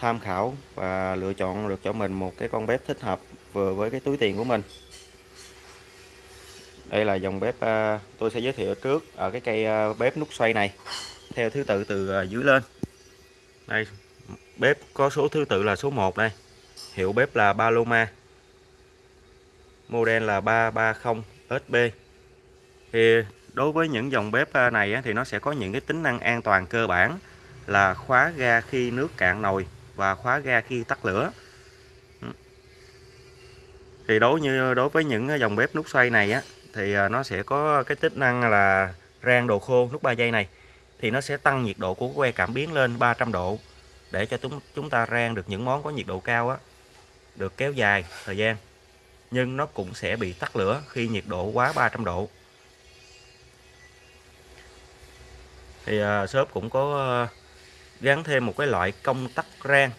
tham khảo và lựa chọn được cho mình một cái con bếp thích hợp vừa với cái túi tiền của mình. Đây là dòng bếp à, tôi sẽ giới thiệu trước ở cái cây à, bếp nút xoay này, theo thứ tự từ à, dưới lên. Đây, bếp có số thứ tự là số 1 đây. Hiệu bếp là Paloma model là 330 SB thì đối với những dòng bếp này thì nó sẽ có những cái tính năng an toàn cơ bản là khóa ga khi nước cạn nồi và khóa ga khi tắt lửa. Ừ. Thì đối như đối với những dòng bếp nút xoay này á thì à, nó sẽ có cái tính năng là rang đồ khô nút 3 giây này thì nó sẽ tăng nhiệt độ của que cảm biến lên 300 độ để cho chúng chúng ta rang được những món có nhiệt độ cao á được kéo dài thời gian. Nhưng nó cũng sẽ bị tắt lửa khi nhiệt độ quá 300 độ. Thì uh, shop cũng có uh, gắn thêm một cái loại công tắc rang,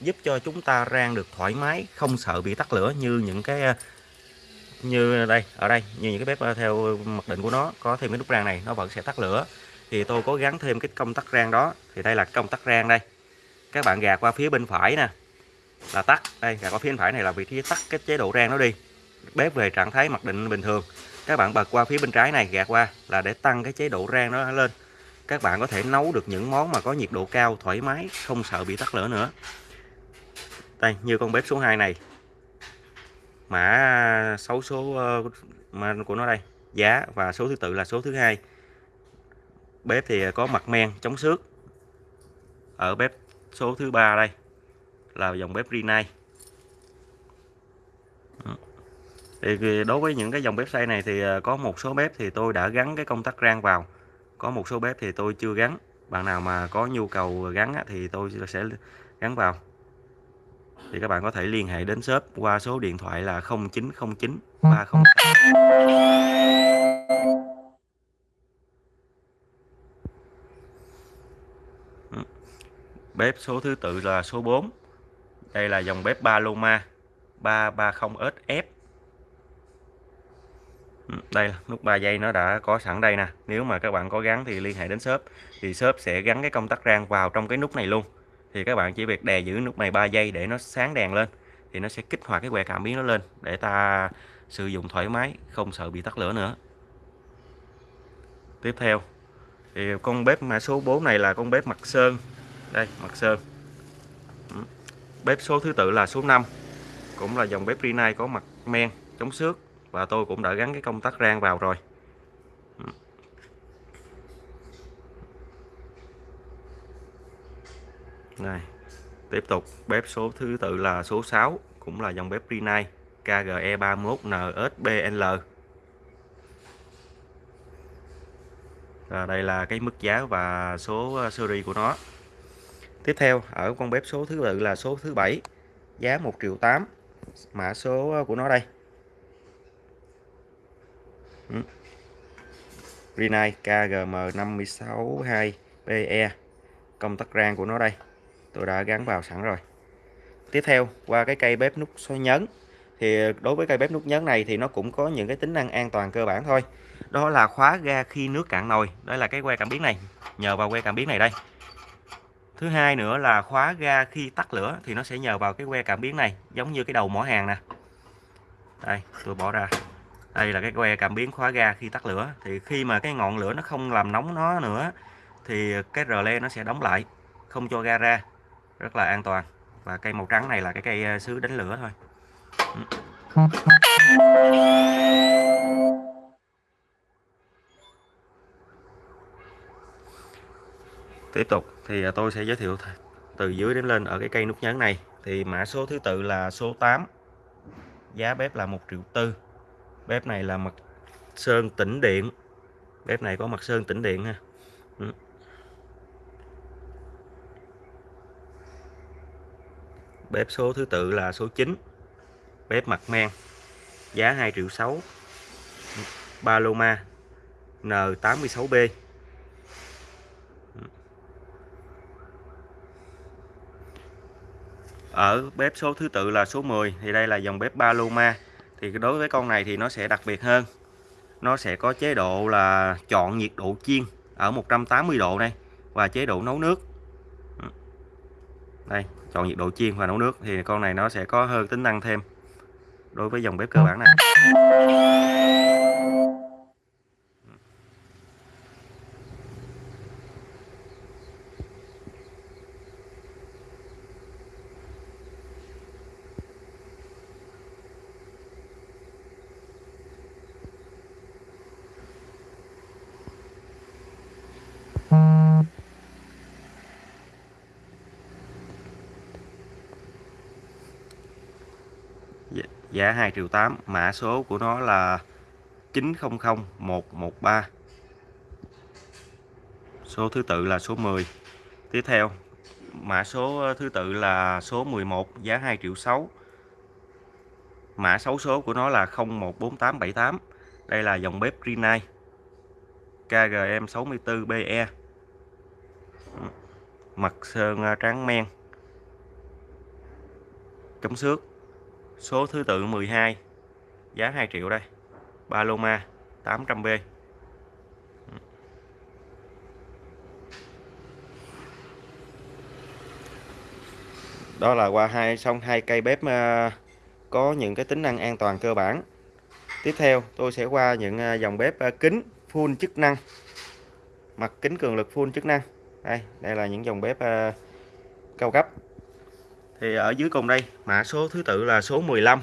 giúp cho chúng ta rang được thoải mái, không sợ bị tắt lửa như những cái ờ, như đây, ở đây, như những cái bếp ờ, theo mặc định của nó. Có thêm cái nút rang này, nó vẫn sẽ tắt lửa. Thì tôi có gắn thêm cái công tắc rang đó. Thì đây là công tắc rang đây. Các bạn gạt qua phía bên phải nè, là tắt. Đây, gạt qua phía bên phải này là vị trí tắt cái chế độ rang nó đi. Bếp về trạng thái mặc định bình thường. Các bạn bật qua phía bên trái này, gạt qua là để tăng cái chế độ rang nó lên các bạn có thể nấu được những món mà có nhiệt độ cao, thoải mái, không sợ bị tắt lửa nữa. Đây, như con bếp số 2 này. Mã số số ờ, mà của nó đây. Giá và số thứ tự là số thứ hai. Bếp thì có mặt men, chống xước. Ở bếp số thứ ba đây, là dòng bếp Rinnai thì đối với những cái dòng bếp xay này thì ờ, có một số bếp thì tôi đã gắn cái công tắc rang vào có một số bếp thì tôi chưa gắn. Bạn nào mà có nhu cầu gắn thì tôi sẽ gắn vào. Thì các bạn có thể liên hệ đến shop qua số điện thoại là 0909 30 Bếp số thứ tự là số 4 Đây là dòng bếp Paloma 330SF Ừ, đây, nút 3 giây nó đã có sẵn đây nè. Nếu mà các bạn có gắn thì liên hệ đến shop. Thì shop sẽ gắn cái công tắc rang vào trong cái nút này luôn. Thì các bạn chỉ việc đè giữ nút này 3 giây để nó sáng đèn lên. Thì nó sẽ kích hoạt cái que cảm biến nó lên để ta sử dụng thoải mái, không sợ bị tắt lửa nữa. Tiếp theo, thì con bếp mã số 4 này là con bếp mặt sơn. Đây, mặt sơn. Ừ, bếp số thứ tự là số 5 cũng là dòng bếp Rinnai có mặt men, chống xước và tôi cũng đã gắn cái công tắc rang vào rồi. Này, tiếp tục. Bếp số thứ tự là số 6 cũng là dòng bếp Rinnai KGE 31 NSBL và đây là cái mức giá và số ờ, series của nó. Tiếp theo, ở con bếp số thứ tự là số thứ bảy, giá 1 triệu 8 mã số ờ, của nó đây. Rinnai KGM 562PE công tắc rang của nó đây. Tôi đã gắn vào sẵn rồi. Tiếp theo, qua cái cây bếp nút xoay nhấn, thì đối với cây bếp nút nhấn này thì nó cũng có những cái tính năng an toàn cơ bản thôi. Đó là khóa ga khi nước cạn nồi. Đây là cái que cảm biến này. Nhờ vào que cảm biến này đây. Thứ hai nữa là khóa ga khi tắt lửa thì nó sẽ nhờ vào cái que cảm biến này, giống như cái đầu mỏ hàng nè. Đây, tôi bỏ ra đây là cái que cảm biến khóa ga khi tắt lửa. Thì khi mà cái ngọn lửa nó không làm nóng nó nữa, thì cái rờ le nó sẽ đóng lại, không cho ga ra. Rất là an toàn. Và cây màu trắng này là cái cây ờ, sứ đánh lửa thôi. Tiếp tục thì ờ, tôi sẽ giới thiệu từ dưới đến lên ở cái cây nút nhấn này. Thì mã số thứ tự là số 8 giá bếp là 1 triệu tư bếp này là mặt sơn tĩnh điện. Bếp này có mặt sơn tĩnh điện ha. Ừ. Bếp số thứ tự là số 9 bếp mặt men. Giá 2 triệu 6 Paloma N86B ở bếp số thứ tự là số 10 thì đây là dòng bếp Paloma thì đối với con này thì nó sẽ đặc biệt hơn. Nó sẽ có chế độ là chọn nhiệt độ chiên ở 180 độ này và chế độ nấu nước. Ừ. Đây, chọn nhiệt độ chiên và nấu nước thì con này nó sẽ có hơn tính năng thêm đối với dòng bếp cơ bản này. Dạ, giá 2 triệu 8 mã số của nó là 900113 số thứ tự là số 10 tiếp theo, mã số ờ, thứ tự là số 11 giá 2 triệu 6 mã xấu số của nó là 014878 đây là dòng bếp Rinnai. KGM 64BE mặt sơn ờ, tráng men. Chống xước số thứ tự 12 giá 2 triệu đây. Paloma 800B đó là qua hai, xong hai cây bếp ờ, có những cái tính năng an toàn cơ bản. Tiếp theo, tôi sẽ qua những ờ, dòng bếp ờ, kính full chức năng. Mặt kính cường lực full chức năng. Đây đây là những dòng bếp cao cấp thì ở dưới cùng đây, mã số thứ tự là số 15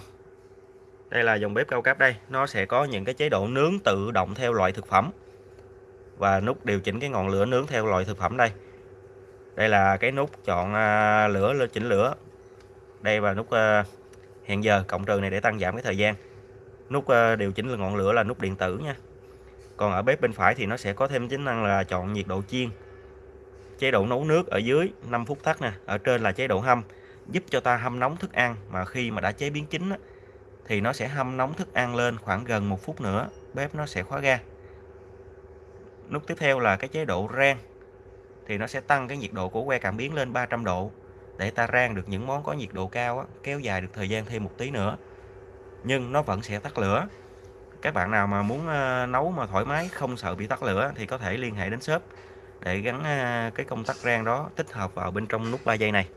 đây là dòng bếp cao cấp đây. Nó sẽ có những cái chế độ nướng tự động theo loại thực phẩm. Và nút điều chỉnh cái ngọn lửa nướng theo loại thực phẩm đây. Đây là cái nút chọn à, lửa lên chỉnh lửa. Đây và nút à, hẹn giờ, cộng trừ này để tăng giảm cái thời gian. Nút à, điều chỉnh là ngọn lửa là nút điện tử nha. Còn ở bếp bên phải thì nó sẽ có thêm tính năng là chọn nhiệt độ chiên. Chế độ nấu nước ở dưới 5 phút tắt nè. Ở trên là chế độ hâm giúp cho ta hâm nóng thức ăn mà khi mà đã chế biến chín á, thì nó sẽ hâm nóng thức ăn lên khoảng gần một phút nữa bếp nó sẽ khóa ga. Nút tiếp theo là cái chế độ rang thì nó sẽ tăng cái nhiệt độ của que cảm biến lên 300 độ để ta rang được những món có nhiệt độ cao á, kéo dài được thời gian thêm một tí nữa. Nhưng nó vẫn sẽ tắt lửa. Các bạn nào mà muốn ờ, nấu mà thoải mái không sợ bị tắt lửa thì có thể liên hệ đến shop để gắn ờ, cái công tắc rang đó tích hợp vào bên trong nút 3 giây này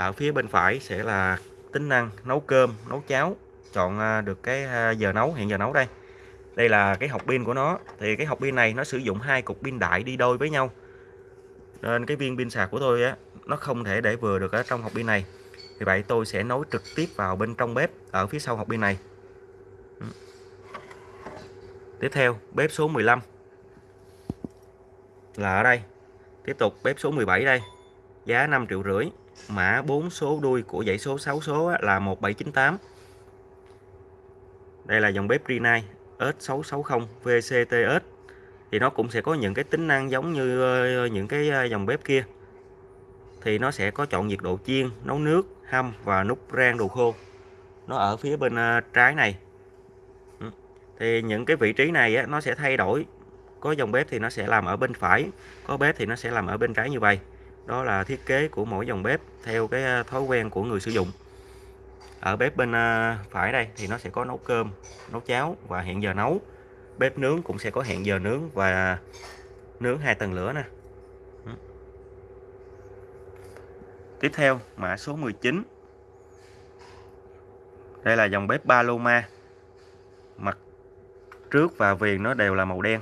ở phía bên phải sẽ là tính năng nấu cơm, nấu cháo. Chọn à, được cái à, giờ nấu hiện giờ nấu đây. Đây là cái hộp pin của nó. Thì cái hộp pin này nó sử dụng hai cục pin đại đi đôi với nhau. Nên cái viên pin sạc của tôi á, nó không thể để vừa được ở trong hộp pin này. Vì vậy tôi sẽ nối trực tiếp vào bên trong bếp, ở phía sau hộp pin này. Ừ. Tiếp theo, bếp số 15 là ở đây. Tiếp tục, bếp số 17 đây. Giá 5 triệu rưỡi mã 4 số đuôi của dãy số 6 số là 1798 đây là dòng bếp Rinnai S660 VCTS thì nó cũng sẽ có những cái tính năng giống như ờ, những cái ờ, dòng bếp kia. Thì nó sẽ có chọn nhiệt độ chiên, nấu nước, hâm và nút rang đồ khô. Nó ở phía bên ờ, trái này. Ừ. Thì những cái vị trí này nó sẽ thay đổi. Có dòng bếp thì nó sẽ làm ở bên phải, có bếp thì nó sẽ làm ở bên trái như vậy đó là thiết kế của mỗi dòng bếp theo cái à, thói quen của người sử dụng. Ở bếp bên à, phải đây thì nó sẽ có nấu cơm, nấu cháo và hẹn giờ nấu. Bếp nướng cũng sẽ có hẹn giờ nướng và nướng hai tầng lửa nè. Ừ. Tiếp theo, mã số 19 đây là dòng bếp Paloma. Mặt trước và viền nó đều là màu đen.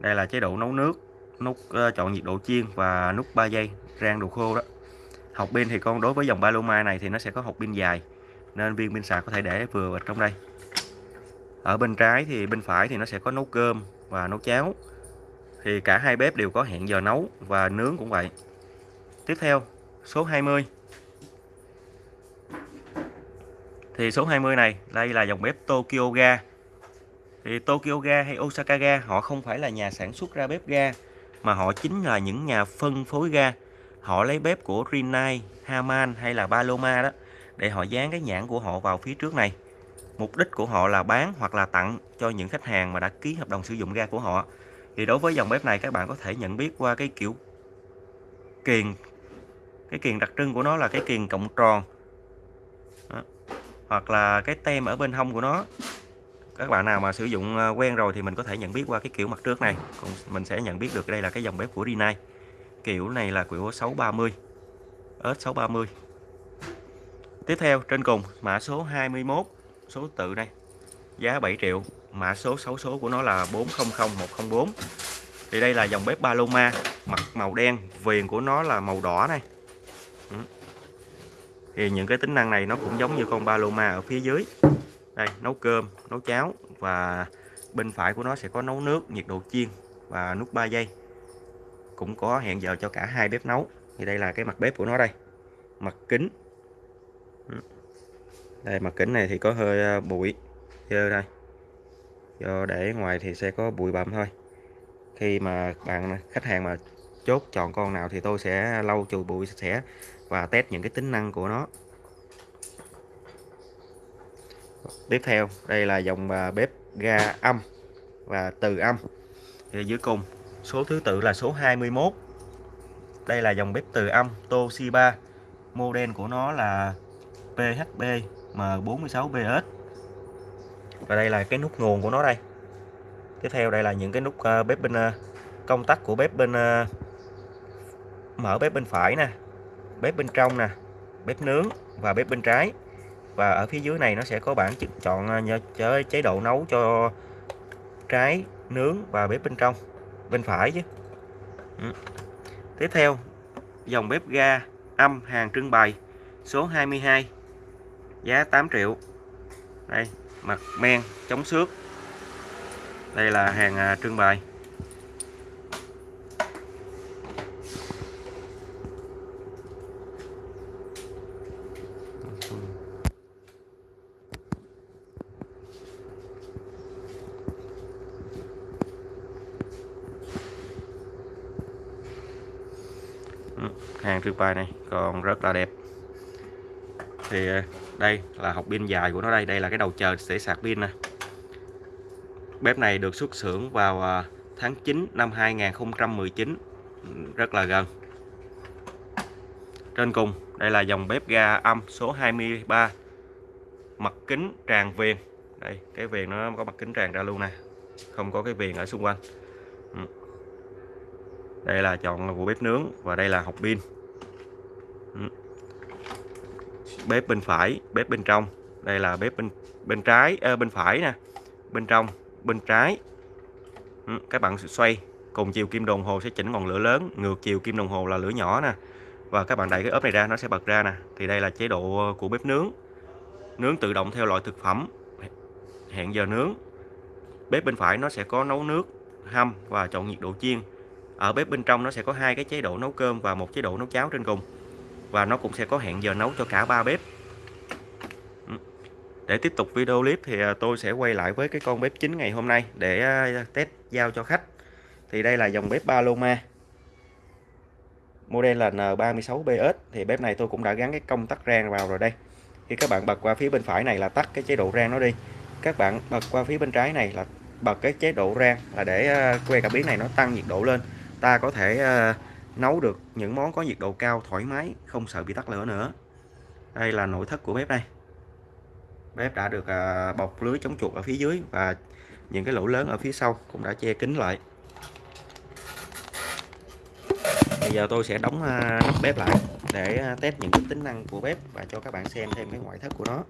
Đây là chế độ nấu nước nút uh, chọn nhiệt độ chiên và nút 3 giây rang đồ khô đó. Hộp pin thì con đối với dòng Paloma này thì nó sẽ có hộp pin dài nên viên pin sạc có thể để vừa ở trong đây. Ở bên trái thì bên phải thì nó sẽ có nấu cơm và nấu cháo. Thì cả hai bếp đều có hẹn giờ nấu và nướng cũng vậy. Tiếp theo số 20 thì số 20 này đây là dòng bếp Tokyo Ga. Thì Tokyo Ga hay Osaka Ga họ không phải là nhà sản xuất ra bếp ga mà họ chính là những nhà phân phối ga. Họ lấy bếp của Rinnai, Haman hay là Paloma đó để họ dán cái nhãn của họ vào phía trước này. Mục đích của họ là bán hoặc là tặng cho những khách hàng mà đã ký hợp đồng sử dụng ga của họ. Thì đối với dòng bếp này các bạn có thể nhận biết qua cái kiểu kiền cái kiền đặc trưng của nó là cái kiền cộng tròn đó. hoặc là cái tem ở bên hông của nó các bạn nào mà sử dụng ờ, quen rồi thì mình có thể nhận biết qua cái kiểu mặt trước này. Còn mình sẽ nhận biết được đây là cái dòng bếp của Rinnai kiểu này là kiểu 630 S630 tiếp theo, trên cùng, mã số 21 số tự đây. Giá 7 triệu, mã số 6 số của nó là 400104 thì đây là dòng bếp Paloma, mặt màu đen, viền của nó là màu đỏ này. Ừ. Thì những cái tính năng này nó cũng giống như con Paloma ở phía dưới đây, nấu cơm, nấu cháo và bên phải của nó sẽ có nấu nước nhiệt độ chiên và nút 3 giây. Cũng có hẹn giờ cho cả hai bếp nấu. Thì đây là cái mặt bếp của nó đây. Mặt kính. Ừ. Đây, mặt kính này thì có hơi ờ, bụi. Dơ đây. Do để ngoài thì sẽ có bụi bặm thôi. Khi mà bạn ờ, khách hàng mà chốt chọn con nào thì tôi sẽ lau chùi bụi sạch sẽ và test những cái tính năng của nó tiếp theo, đây là dòng à, bếp ga âm và từ âm thì dưới cùng. Số thứ tự là số 21 đây là dòng bếp từ âm Toshiba. Model của nó là PHB M46BS và đây là cái nút nguồn của nó đây. Tiếp theo, đây là những cái nút à, bếp bên à, công tắc của bếp bên mở bếp bên phải nè, bếp bên trong nè, bếp nướng và bếp bên trái và ở phía dưới này nó sẽ có bảng chọn à, chế độ nấu cho trái, nướng và bếp bên trong, bên phải chứ. Ừ. tiếp theo, dòng bếp ga âm hàng trưng bày, số 22 giá 8 triệu. Đây, mặt men, chống xước. Đây là hàng à, trưng bày. Hàng bài này, còn rất là đẹp. Thì ờ, đây là hộp pin dài của nó đây đây là cái đầu chờ để sạc pin nè. Bếp này được xuất xưởng vào ờ, tháng 9 năm 2019 rất là gần. Trên cùng, đây là dòng bếp ga âm số 23 mặt kính tràn viền. Đây, cái viền nó có mặt kính tràn ra luôn nè, không có cái viền ở xung quanh. Ừ. Đây là chọn của bếp nướng và đây là hộp pin ừ bếp bên phải bếp bên trong. Đây là bếp bên bên trái à, bên phải nè. Bên trong bên trái. Ừ, các bạn xoay. Cùng chiều kim đồng hồ sẽ chỉnh ngọn lửa lớn. Ngược chiều kim đồng hồ là lửa nhỏ nè. Và các bạn đẩy cái ốp này ra nó sẽ bật ra nè. Thì đây là chế độ ờ, của bếp nướng. Nướng tự động theo loại thực phẩm. Hẹn giờ nướng. Bếp bên phải nó sẽ có nấu nước hâm và chọn nhiệt độ chiên. Ở bếp bên trong nó sẽ có hai cái chế độ nấu cơm và một chế độ nấu cháo trên cùng và nó cũng sẽ có hẹn giờ nấu cho cả ba bếp. Ừ. Để tiếp tục video clip thì à, tôi sẽ quay lại với cái con bếp chính ngày hôm nay để à, test giao cho khách. Thì đây là dòng bếp Paloma. Model là N36BS thì bếp này tôi cũng đã gắn cái công tắc rang vào rồi đây. Khi các bạn bật qua phía bên phải này là tắt cái chế độ rang nó đi. Các bạn bật qua phía bên trái này là bật cái chế độ rang là để à, que cảm biến này nó tăng nhiệt độ lên. Ta có thể nấu được những món có nhiệt độ cao, thoải mái, không sợ bị tắt lửa nữa. Đây là nội thất của bếp đây. Bếp đã được à, bọc lưới chống chuột ở phía dưới và những cái lỗ lớn ở phía sau cũng đã che kín lại. Bây giờ tôi sẽ đóng à, nắp bếp lại để à, test những cái tính năng của bếp và cho các bạn xem thêm cái ngoại thất của nó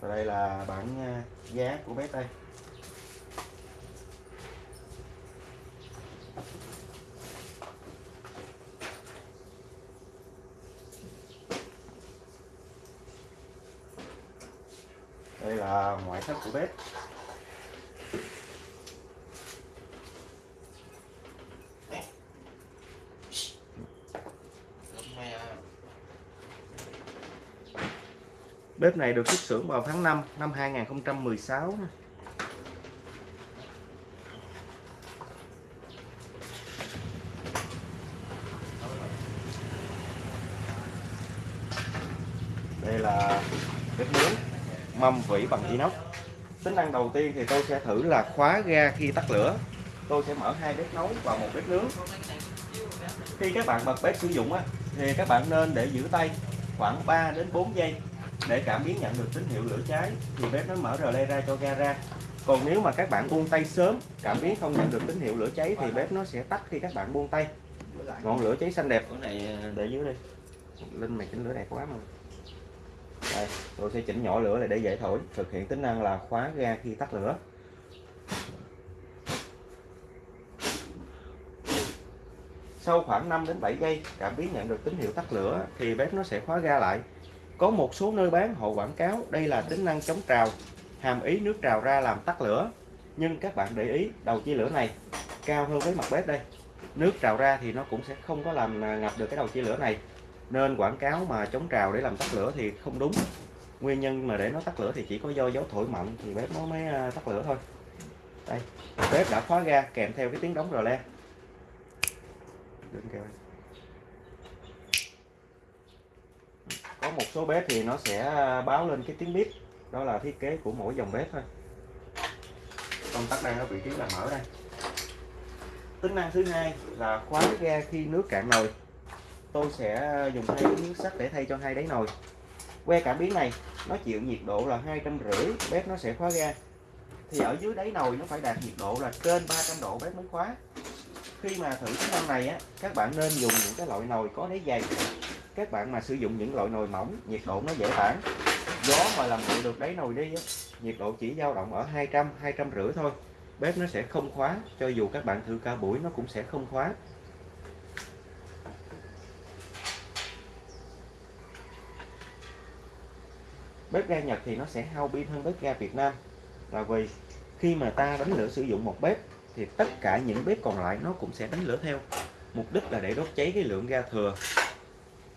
và đây là bản à, giá của bếp đây đây là ngoại thất của bếp Bếp này được xuất xưởng vào tháng 5 năm 2016 Đây là bếp nướng mâm vỉ bằng inox. Tính năng đầu tiên thì tôi sẽ thử là khóa ga khi tắt lửa. Tôi sẽ mở hai bếp nấu và một bếp nướng. Khi các bạn bật bếp sử dụng thì các bạn nên để giữ tay khoảng 3 đến 4 giây để cảm biến nhận được tín hiệu lửa cháy thì bếp nó mở le ra cho ga ra. Còn nếu mà các bạn buông tay sớm cảm biến không nhận được tín hiệu lửa cháy thì bếp nó sẽ tắt khi các bạn buông tay. Ngọn lửa cháy xanh đẹp. Cái này ờ, để dưới đi. Linh mày chỉnh lửa đẹp quá mà. Đây tôi sẽ chỉnh nhỏ lửa lại để dễ thổi. Thực hiện tính năng là khóa ga khi tắt lửa. Sau khoảng 5 đến 7 giây cảm biến nhận được tín hiệu tắt lửa thì bếp nó sẽ khóa ga lại có một số nơi bán, họ quảng cáo đây là tính năng chống trào, hàm ý nước trào ra làm tắt lửa. Nhưng các bạn để ý, đầu chia lửa này cao hơn với mặt bếp đây. Nước trào ra thì nó cũng sẽ không có làm à, ngập được cái đầu chia lửa này. Nên quảng cáo mà chống trào để làm tắt lửa thì không đúng. Nguyên nhân mà để nó tắt lửa thì chỉ có do gió thổi mạnh thì bếp nó mới à, tắt lửa thôi. Đây, bếp đã khóa ga kèm theo cái tiếng đóng rờ le. Có một số bếp thì nó sẽ à, báo lên cái tiếng bếp. Đó là thiết kế của mỗi dòng bếp thôi. Công tắc đang ở vị trí là mở đây. Tính năng thứ hai là khóa ga khi nước cạn nồi. Tôi sẽ dùng hai miếng sắt để thay cho hai đáy nồi. Que cảm biến này nó chịu nhiệt độ là hai trăm rưỡi bếp nó sẽ khóa ga. Thì ở dưới đáy nồi nó phải đạt nhiệt độ là trên 300 độ bếp mới khóa. Khi mà thử tính năng này á các bạn nên dùng những cái loại nồi có đáy dày các bạn mà sử dụng những loại nồi mỏng, nhiệt độ nó dễ tản. Gió mà làm nguội được đáy nồi đi nhiệt độ chỉ dao động ở 200 200 rưỡi thôi. Bếp nó sẽ không khóa, cho dù các bạn thử cả buổi nó cũng sẽ không khóa. Bếp ga Nhật thì nó sẽ hao pin hơn bếp ga Việt Nam. Là vì khi mà ta đánh lửa sử dụng một bếp, thì tất cả những bếp còn lại nó cũng sẽ đánh lửa theo. Mục đích là để đốt cháy cái lượng ga thừa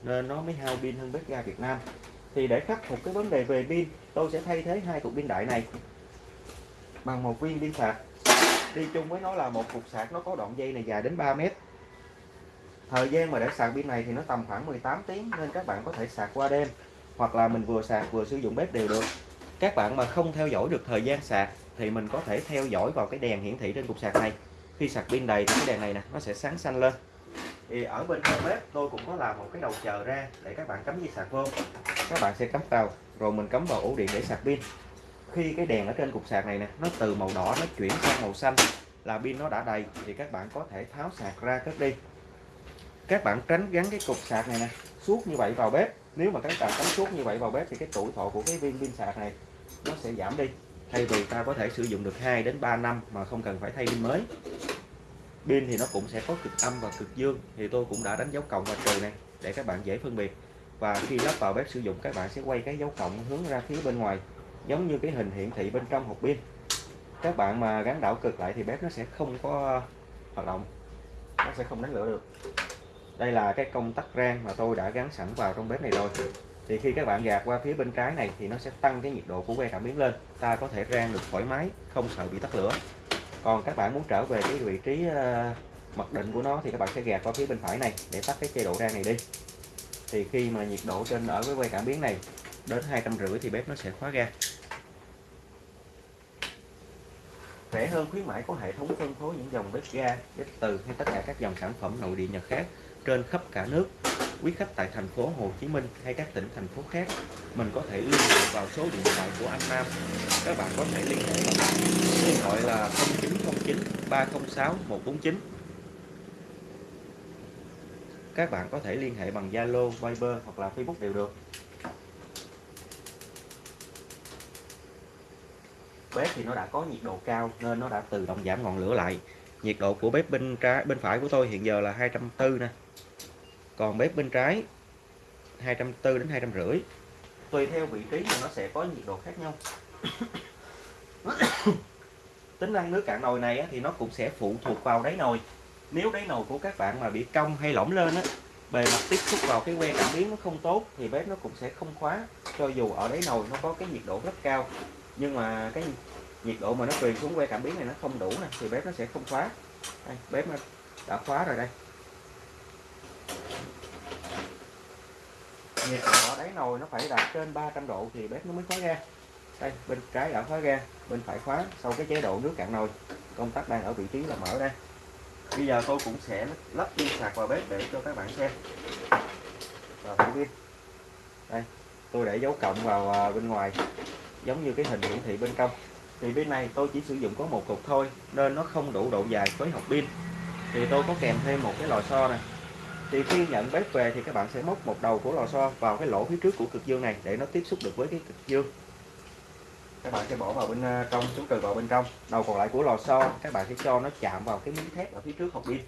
nên nó mới hao pin hơn bếp ga Việt Nam. Thì để khắc phục cái vấn đề về pin, tôi sẽ thay thế hai cục pin đại này. Bằng một viên pin sạc. Đi chung với nó là một cục sạc nó có đoạn dây này dài đến 3 mét. Thời gian mà để sạc pin này thì nó tầm khoảng 18 tiếng, nên các bạn có thể sạc qua đêm. Hoặc là mình vừa sạc vừa sử dụng bếp đều được. Các bạn mà không theo dõi được thời gian sạc thì mình có thể theo dõi vào cái đèn hiển thị trên cục sạc này. Khi sạc pin đầy thì cái đèn này nè, nó sẽ sáng xanh lên thì ở bên trong bếp, tôi cũng có làm một cái đầu chờ ra để các bạn cắm dây sạc vô. Các bạn sẽ cắm vào, rồi mình cắm vào ổ điện để sạc pin. Khi cái đèn ở trên cục sạc này nè, nó từ màu đỏ nó chuyển sang màu xanh, là pin nó đã đầy, thì các bạn có thể tháo sạc ra cất đi. Các bạn tránh gắn cái cục sạc này nè, suốt như vậy vào bếp. Nếu mà các bạn cắm suốt như vậy vào bếp, thì cái tuổi thọ của cái viên pin sạc này nó sẽ giảm đi. Thay vì ta có thể sử dụng được 2 đến 3 năm mà không cần phải thay pin mới pin thì nó cũng sẽ có cực âm và cực dương. Thì tôi cũng đã đánh dấu cộng và trừ này, để các bạn dễ phân biệt. Và khi lắp vào bếp sử dụng, các bạn sẽ quay cái dấu cộng hướng ra phía bên ngoài, giống như cái hình hiển thị bên trong hộp pin. Các bạn mà gắn đảo cực lại thì bếp nó sẽ không có ờ, hoạt động. Nó sẽ không đánh lửa được. Đây là cái công tắc rang mà tôi đã gắn sẵn vào trong bếp này rồi. Thì khi các bạn gạt qua phía bên trái này thì nó sẽ tăng cái nhiệt độ của que cảm biến lên. Ta có thể rang được thoải mái, không sợ bị tắt lửa còn các bạn muốn trở về cái vị trí ờ, mặc định của nó thì các bạn sẽ gạt qua phía bên phải này để tắt cái chế độ rang này đi. Thì khi mà nhiệt độ trên, ở với quay cảm biến này đến hai trăm rưỡi thì bếp nó sẽ khóa ra rẻ hơn khuyến mãi có hệ thống phân phối những dòng bếp ga, bếp từ hay tất cả các dòng sản phẩm nội địa nhật khác trên khắp cả nước quý khách tại thành phố Hồ Chí Minh hay các tỉnh thành phố khác mình có thể liên hệ vào số điện thoại của anh Nam. Các bạn có thể liên hệ điện thoại là 0909 306 149 các bạn có thể liên hệ bằng Zalo, Viber hoặc là Facebook đều được. Bếp thì nó đã có nhiệt độ cao nên nó đã tự động giảm ngọn lửa lại. Nhiệt độ của bếp bên trái bên phải của tôi hiện giờ là 240 nè còn bếp bên trái 240 đến 250 tùy theo vị trí mà nó sẽ có nhiệt độ khác nhau. Tính năng nước cạn nồi này thì nó cũng sẽ phụ thuộc vào đáy nồi. Nếu đáy nồi của các bạn mà bị cong hay lỏng lên á bề mặt tiếp xúc vào cái que cảm biến nó không tốt thì bếp nó cũng sẽ không khóa cho dù ở đáy nồi nó có cái nhiệt độ rất cao. Nhưng mà cái nhiệt độ mà nó truyền xuống que cảm biến này nó không đủ nè thì bếp nó sẽ không khóa. Đây, bếp nó đã khóa rồi đây. Nhiệt độ đáy nồi nó phải đạt trên 300 độ thì bếp nó mới khóa ga. Đây, bên trái đã khóa ga, bên phải khóa. Sau cái chế độ nước cạn nồi, công tắc đang ở vị trí là mở đây bây giờ tôi cũng sẽ lắp pin sạc vào bếp để cho các bạn xem. Và thử pin đây, tôi để dấu cộng vào à, bên ngoài, giống như cái hình hiển thị bên trong. Thì bên này tôi chỉ sử dụng có một cục thôi, nên nó không đủ độ dài với hộp pin. Thì tôi có kèm thêm một cái lò xo này thì khi nhận bếp về thì các bạn sẽ móc một đầu của lò xo vào cái lỗ phía trước của cực dương này để nó tiếp xúc được với cái cực dương. Các bạn sẽ bỏ vào bên à, trong xuống từ vào bên trong. Đầu còn lại của lò xo các bạn sẽ cho nó chạm vào cái miếng thép ở phía trước hộp pin.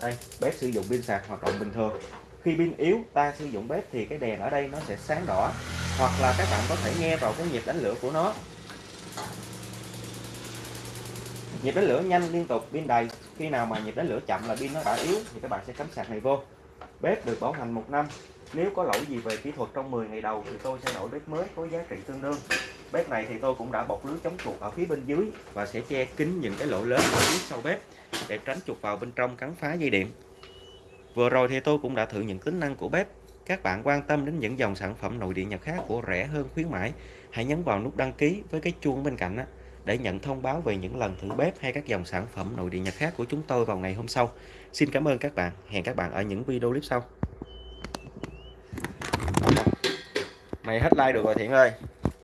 Đây bếp sử dụng pin sạc hoạt động bình thường. Khi pin yếu ta sử dụng bếp thì cái đèn ở đây nó sẽ sáng đỏ. Hoặc là các bạn có thể nghe vào cái nhịp đánh lửa của nó nhịp đánh lửa nhanh liên tục pin đầy. Khi nào mà nhịp đánh lửa chậm là pin nó đã yếu thì các bạn sẽ cắm sạc này vô. Bếp được bảo hành một năm. Nếu có lỗi gì về kỹ thuật trong 10 ngày đầu thì tôi sẽ đổi bếp mới có giá trị tương đương. Bếp này thì tôi cũng đã bọc lưới chống chuột ở phía bên dưới và sẽ che kín những cái lỗ lớn ở phía sau bếp để tránh chuột vào bên trong cắn phá dây điện. Vừa rồi thì tôi cũng đã thử những tính năng của bếp. Các bạn quan tâm đến những dòng sản phẩm nội địa nhập khác của rẻ hơn khuyến mãi hãy nhấn vào nút đăng ký với cái chuông bên cạnh á, để nhận thông báo về những lần thử bếp hay các dòng sản phẩm nội địa Nhật khác của chúng tôi vào ngày hôm sau. Xin cảm ơn các bạn. Hẹn các bạn ở những video clip sau. Mày hết like được rồi thiện ơi.